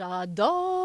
J'adore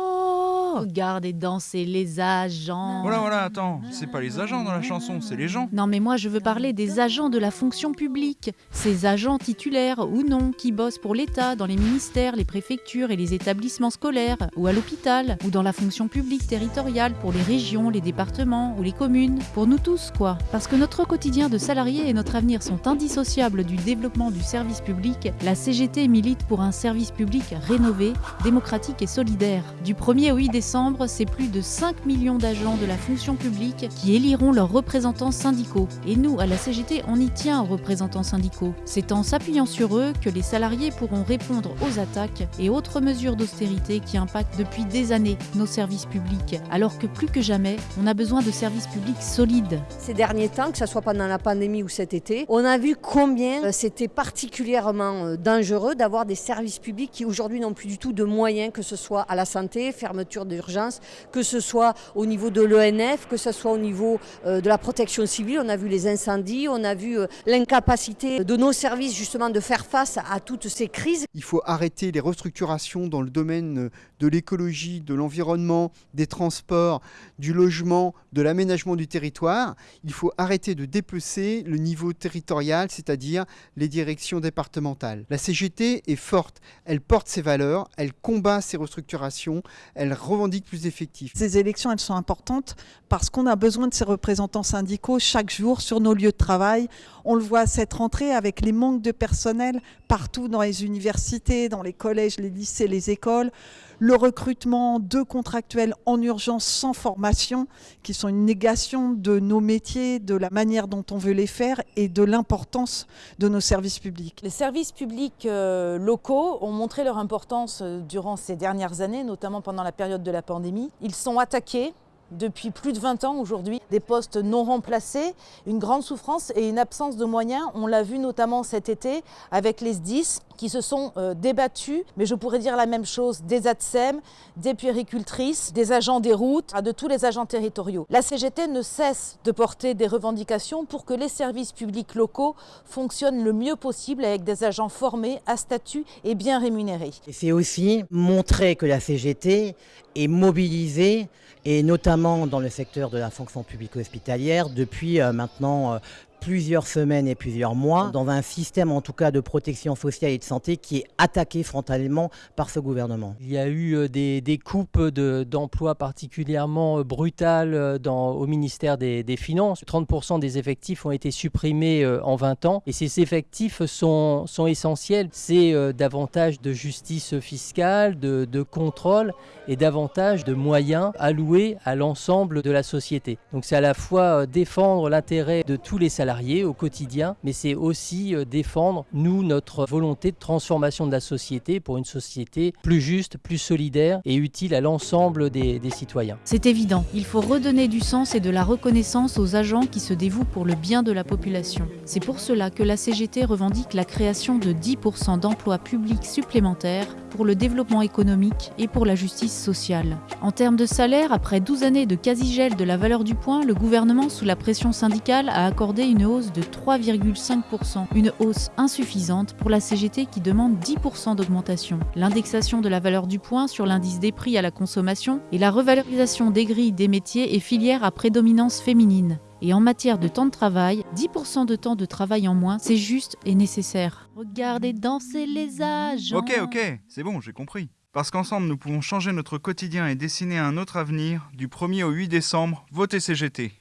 regarder danser les agents. Voilà, voilà, attends, c'est pas les agents dans la chanson, c'est les gens. Non mais moi je veux parler des agents de la fonction publique, ces agents titulaires ou non qui bossent pour l'État dans les ministères, les préfectures et les établissements scolaires, ou à l'hôpital, ou dans la fonction publique territoriale pour les régions, les départements ou les communes, pour nous tous quoi. Parce que notre quotidien de salariés et notre avenir sont indissociables du développement du service public, la CGT milite pour un service public rénové, démocratique et solidaire. Du 1er au 8 décembre, c'est plus de 5 millions d'agents de la fonction publique qui éliront leurs représentants syndicaux. Et nous, à la CGT, on y tient aux représentants syndicaux. C'est en s'appuyant sur eux que les salariés pourront répondre aux attaques et autres mesures d'austérité qui impactent depuis des années nos services publics. Alors que plus que jamais, on a besoin de services publics solides. Ces derniers temps, que ce soit pendant la pandémie ou cet été, on a vu combien euh, c'était particulièrement euh, dangereux d'avoir des services publics qui aujourd'hui n'ont plus du tout de moyens, que ce soit à la santé, fermeture d'urgence, que ce soit au niveau de l'ENF, que ce soit au niveau euh, de la protection civile. On a vu les incendies, on a vu l'incapacité de nos services justement de faire face à toutes ces crises. Il faut arrêter les restructurations dans le domaine de l'écologie, de l'environnement, des transports, du logement, de l'aménagement du territoire. Il faut arrêter de dépecer le niveau territorial, c'est-à-dire les directions départementales. La CGT est forte, elle porte ses valeurs, elle combat ces restructurations, elle Ces élections, elles sont importantes parce qu'on a besoin de ces représentants syndicaux chaque jour sur nos lieux de travail. On le voit cette rentrée avec les manques de personnel partout dans les universités, dans les collèges, les lycées, les écoles le recrutement de contractuels en urgence sans formation, qui sont une négation de nos métiers, de la manière dont on veut les faire et de l'importance de nos services publics. Les services publics euh, locaux ont montré leur importance euh, durant ces dernières années, notamment pendant la période de la pandémie. Ils sont attaqués depuis plus de 20 ans aujourd'hui, des postes non remplacés, une grande souffrance et une absence de moyens. On l'a vu notamment cet été avec les SDIS qui se sont euh, débattus, mais je pourrais dire la même chose des ATSEM, des puéricultrices, des agents des routes, de tous les agents territoriaux. La CGT ne cesse de porter des revendications pour que les services publics locaux fonctionnent le mieux possible avec des agents formés, à statut et bien rémunérés. C'est aussi montrer que la CGT est mobilisée et notamment dans le secteur de la fonction publique hospitalière depuis euh, maintenant euh, plusieurs semaines et plusieurs mois dans un système en tout cas de protection sociale et de santé qui est attaqué frontalement par ce gouvernement. Il y a eu euh, des, coupes d'emplois particulièrement brutales dans, au ministère des, Finances. 30% des effectifs ont été supprimés en 20 ans et ces effectifs sont, essentiels. C'est davantage de justice fiscale, de, contrôle et davantage de moyens alloués à l'ensemble de la société. Donc c'est à la fois euh, défendre l'intérêt de tous les salariés au quotidien, mais c'est aussi euh, défendre, nous, notre volonté de transformation de la société pour une société plus juste, plus solidaire et utile à l'ensemble des, des citoyens. C'est évident, il faut redonner du sens et de la reconnaissance aux agents qui se dévouent pour le bien de la population. C'est pour cela que la CGT revendique la création de 10% d'emplois publics supplémentaires pour le développement économique et pour la justice sociale. En termes de salaire, après 12 années de quasi-gel de la valeur du point, le gouvernement, sous la pression syndicale, a accordé une hausse de 3,5%, une hausse insuffisante pour la CGT qui demande 10% d'augmentation. L'indexation de la valeur du point sur l'indice des prix à la consommation et la revalorisation des grilles des métiers et filières à prédominance féminine. Et en matière de temps de travail, 10% de temps de travail en moins, c'est juste et nécessaire. Regardez danser les agents. Ok, ok, c'est bon, j'ai compris. Parce qu'ensemble, nous pouvons changer notre quotidien et dessiner un autre avenir. Du 1er au 8 décembre, votez CGT.